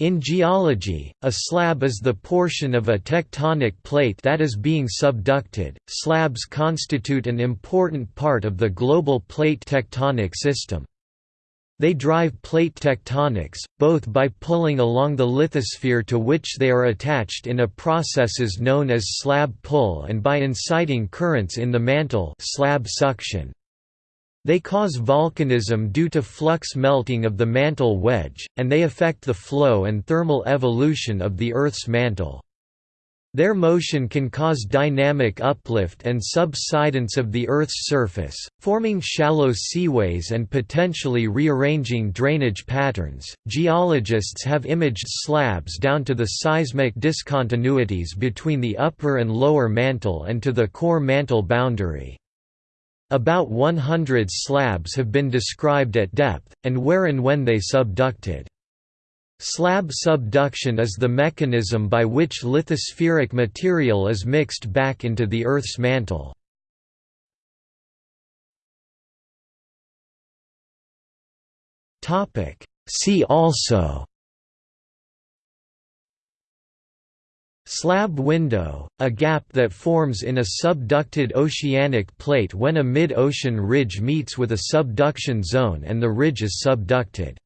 In geology, a slab is the portion of a tectonic plate that is being subducted. Slabs constitute an important part of the global plate tectonic system. They drive plate tectonics, both by pulling along the lithosphere to which they are attached in a processes known as slab pull and by inciting currents in the mantle slab suction. They cause volcanism due to flux melting of the mantle wedge, and they affect the flow and thermal evolution of the Earth's mantle. Their motion can cause dynamic uplift and subsidence of the Earth's surface, forming shallow seaways and potentially rearranging drainage patterns. Geologists have imaged slabs down to the seismic discontinuities between the upper and lower mantle and to the core mantle boundary. About 100 slabs have been described at depth, and where and when they subducted. Slab subduction is the mechanism by which lithospheric material is mixed back into the Earth's mantle. See also Slab window, a gap that forms in a subducted oceanic plate when a mid-ocean ridge meets with a subduction zone and the ridge is subducted.